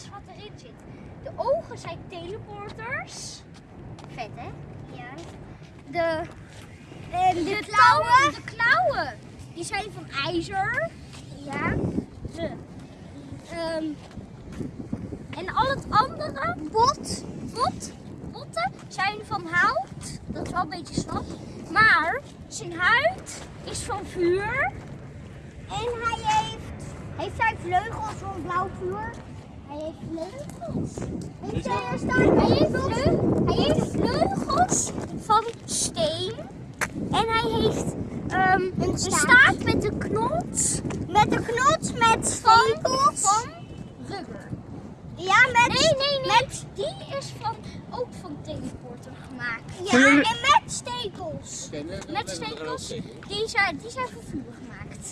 alles wat erin zit. De ogen zijn teleporters. Vet hè? Ja. De, En de, de klauwen, de klauwen, die zijn van ijzer. Ja. De, ehm, en al het andere, Bot. bot, botten, zijn van hout. Dat is wel een beetje slap. Maar zijn huid is van vuur. En hij heeft, heeft hij vleugels van blauw vuur? Hij heeft vleugels. Heeft hij staan Hij heeft, hij heeft vleugels van steen. En hij heeft ehm, een, staart. staart met een knot met een knot met van, stekels? van rubber. Ja, met... Nee, nee, nee. Die is van, ook van teleporter gemaakt. Ja, en met stekels. Met met stekels. stekel. Die zijn, die zijn van vuur gemaakt.